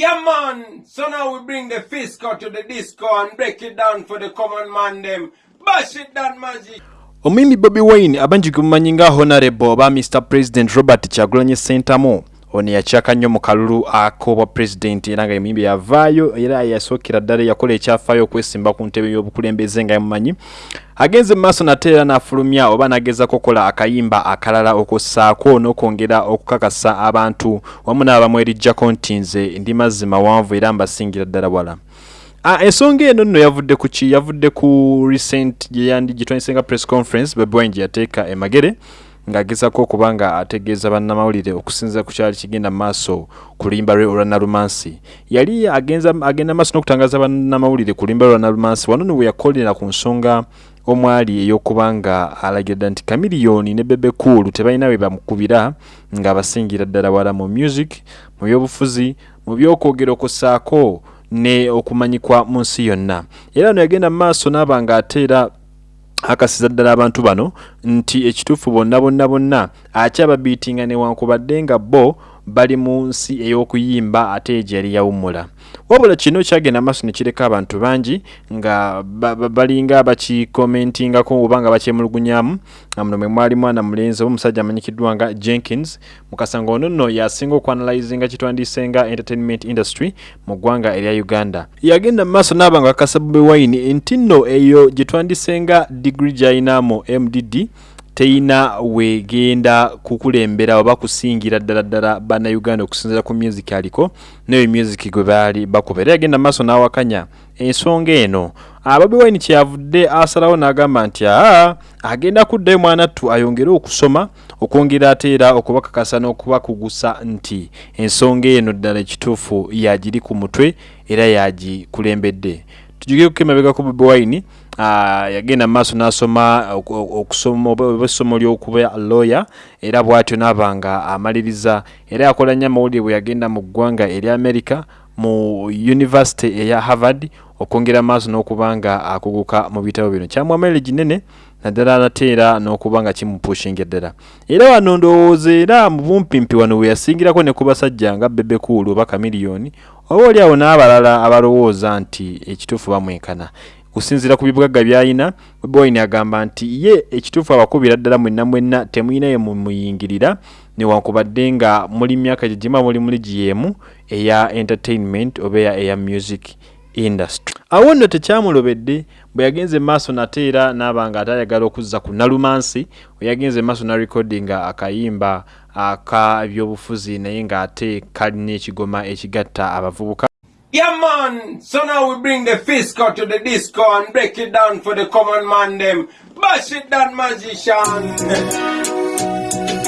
Yeah, man. So now we bring the fisco to the disco and break it down for the common man them. Bash it down, magic. omwimi bobi wine abanji kumanyinga nga honorable ba mr president robert kyagulanye sentamu ono yakyaka nnyo mu kalulu ak'obwa pulezidenti era nga emiyimbi yavaayo era yasookera ddala yakola ekyafaayo okwesimba ku ntebe y'obukulembeze nga yamumanyi. Agenze mu maaso nate era n'afulumya oba n'agezako okukola akayimba akalala okussaako n'okwongera okukakasa abantu. Wamu n'abamwerijjako nti nze ndi mazzi mawanvu era mbasingira ddala wala. Ah, ensonga eno nno yavudde ku ki? Yavudde ku recent gyeyandi gitwandisenga press conference bebwine gye yateeka emagere ng'agezako okuba nga ategeeza bannamawulire okusinziira ku kyali kigenda mu maaso ku luyimba lwe olwa nalumansi yali agenza agenda maaso n'okutangaza bannamawulire ku luyimba lwa nalumansi wano ne bwe yakolera ku nsonga omwali ey'okuba nga alagira nti kamiliyoni ne bebe cool tebalina bwe bamukubira ng'abasingira ddala wala mu music mu byobufuzi mu byokwogera okussaako ne okumanyikwa mu nsi yonna. Era no yagenda mu maaso n'aba ng'ateera akasiza ddala abantu bano nti ekituufu bonna bonna bonna akyababiitinga newankubadde nga bo bali mu nsi ey'okuyimba ate egyo yali yawummula wabula kino kyagenda maaso ne kireka abantu bangi nga ba- ba- balinga bakikomentingako oba nga bakyemulugunyamu muno mwe mwali mwana mulenzi oba omusajja amanyikiddwa nga jenkins. Mukasanga ono nno yasinga okuanalyzinga kitwandiise nga entertainment industry mu ggwanga erya uganda. Yagenda mu maaso n'aba nga kakasa bobi wine nti nno eyo gye twandise nga digiri gy'alina mu mdd teyina wegenda kukulembera oba kusingira ddala ddala bannayuganda okusinziira ku music aliko neyo music gwe baali bakuba era yagenda maaso n'awakanya. Ensonga eno ababi wine kyeyavudde asalawo n'agamba nti aa agenda kuddayo mwanattu ayongere okusoma okwongera ate era okubakakasa n'okubakugusa nti ensonga eno ddala ekituufu yagiri ku mutwe era yagikulembedde tujugire kukemabega ku bobi wine. Ah, yagenda mu maaso n'asoma oku- okusoma oba essomo ly'okuba lawyer era bw'atyo n'aba nga amaliriza. Era yakola nnyo amawulire bwe yagenda mu ggwanga erya america mu university eya harvard okwongera maaso n'okuba nga akuguka mu bitabo bino. Kyamuamalire ginene naddala ate era n'okuba nga kimupushinga eddala. Era wano ndowooza era mu bumpimpi wano we yasingirako ne ku basajja nga bebe kuulu oba kamiliyoni oba oli awo n'abalala abalowooza nti ekituufu bamwenkana kusinziira ku bibugagga by'alina boyine agamba nti ye ekituufu abakubira ddala mwenna mwenna temulina ye mumuyingirira newankubadde nga muli myaka gye gima muli muli gyemu eya entertainment oba eya, eya music industry. Awo nno tekyamulobedde bwe yagenze maaso nate era n'aba nga ate ayagala okuzza ku nalumansi we yagenze maaso na recordinga akayimba aka byobufuzi naye ng'ate kalina ekigoma ekigatta abavubuka Yeah, man. So now we bring the fiscal to the disco and break it down for the common man them. Bash it down, magician.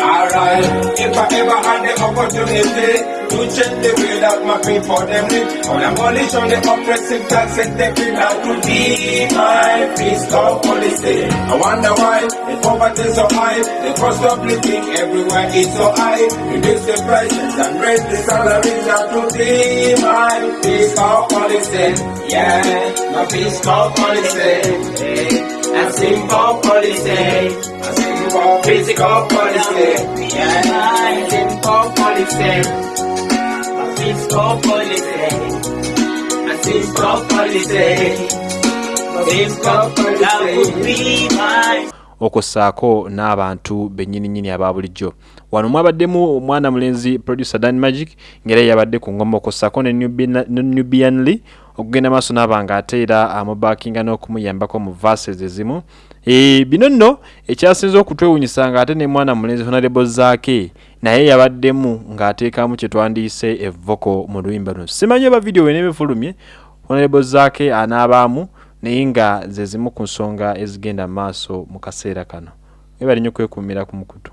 Alright, if I ever had the opportunity to change the way that my people them live, on the oppressive tax and take it out to be my fiscal policy. I wonder why the poverty so high, the cost of living everywhere is so high. Reduce the prices and raise the salaries that to be my fiscal policy. Yeah, my fiscal policy. A simple policy. A simple fiscal policy. Yeah, a simple policy. A fiscal policy. A fiscal policy. Fiscal policy. That would be mine. okussaako n'abantu bennyininyini aba bulijjo wano mwabaddemu omwana mulenzi producer dan magic ng'era yabadde ku ngoma okussaako ne Nubian- lee okugenda maaso n'aba nga ate era amubaakinga n'okumuyambako mu verses ezimu e, bino nno ekyasinza okutwewunyisa nga ate ne mwana mulenzi honorable zaake naye yabaddemu ng'ateekamu kye twandiise evoko mu luyimba luno. Simanyi oba vidiyo weneebefulumye honorable zaake anaabaamu naye nga ze zimu ku nsonga ezigenda mu maaso mu kaseera kano. Webali nnyo kwekuumira ku mukutu